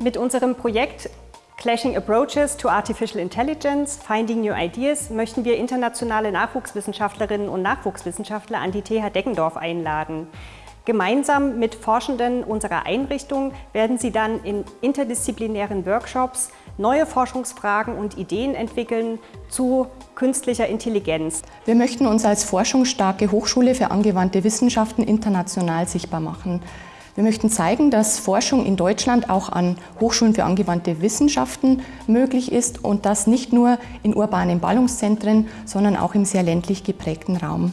Mit unserem Projekt Clashing Approaches to Artificial Intelligence, Finding New Ideas möchten wir internationale Nachwuchswissenschaftlerinnen und Nachwuchswissenschaftler an die TH Deggendorf einladen. Gemeinsam mit Forschenden unserer Einrichtung werden sie dann in interdisziplinären Workshops neue Forschungsfragen und Ideen entwickeln zu künstlicher Intelligenz. Wir möchten uns als forschungsstarke Hochschule für angewandte Wissenschaften international sichtbar machen. Wir möchten zeigen, dass Forschung in Deutschland auch an Hochschulen für angewandte Wissenschaften möglich ist und das nicht nur in urbanen Ballungszentren, sondern auch im sehr ländlich geprägten Raum.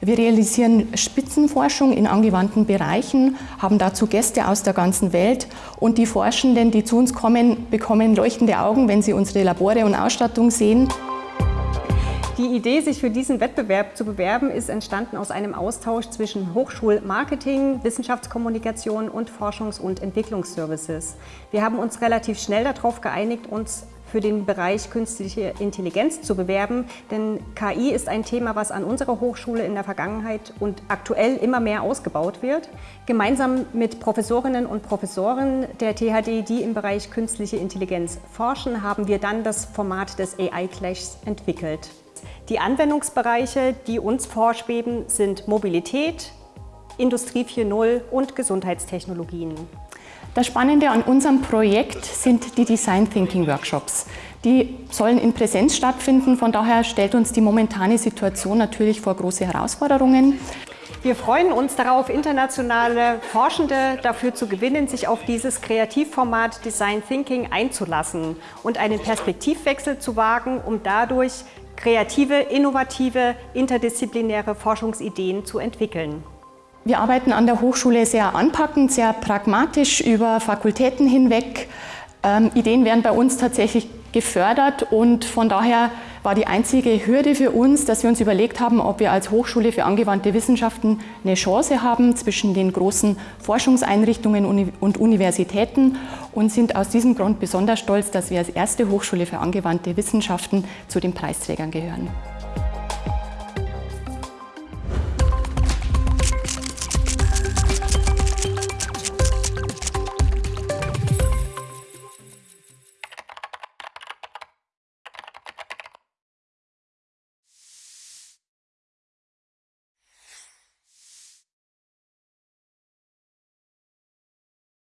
Wir realisieren Spitzenforschung in angewandten Bereichen, haben dazu Gäste aus der ganzen Welt und die Forschenden, die zu uns kommen, bekommen leuchtende Augen, wenn sie unsere Labore und Ausstattung sehen. Die Idee, sich für diesen Wettbewerb zu bewerben, ist entstanden aus einem Austausch zwischen Hochschulmarketing, Wissenschaftskommunikation und Forschungs- und Entwicklungsservices. Wir haben uns relativ schnell darauf geeinigt, uns für den Bereich künstliche Intelligenz zu bewerben, denn KI ist ein Thema, was an unserer Hochschule in der Vergangenheit und aktuell immer mehr ausgebaut wird. Gemeinsam mit Professorinnen und Professoren der THD, die im Bereich künstliche Intelligenz forschen, haben wir dann das Format des AI-Clashs entwickelt. Die Anwendungsbereiche, die uns vorschweben, sind Mobilität, Industrie 4.0 und Gesundheitstechnologien. Das Spannende an unserem Projekt sind die Design Thinking Workshops. Die sollen in Präsenz stattfinden, von daher stellt uns die momentane Situation natürlich vor große Herausforderungen. Wir freuen uns darauf, internationale Forschende dafür zu gewinnen, sich auf dieses Kreativformat Design Thinking einzulassen und einen Perspektivwechsel zu wagen, um dadurch kreative, innovative, interdisziplinäre Forschungsideen zu entwickeln. Wir arbeiten an der Hochschule sehr anpackend, sehr pragmatisch über Fakultäten hinweg. Ähm, Ideen werden bei uns tatsächlich gefördert und von daher war die einzige Hürde für uns, dass wir uns überlegt haben, ob wir als Hochschule für angewandte Wissenschaften eine Chance haben zwischen den großen Forschungseinrichtungen und Universitäten und sind aus diesem Grund besonders stolz, dass wir als erste Hochschule für angewandte Wissenschaften zu den Preisträgern gehören.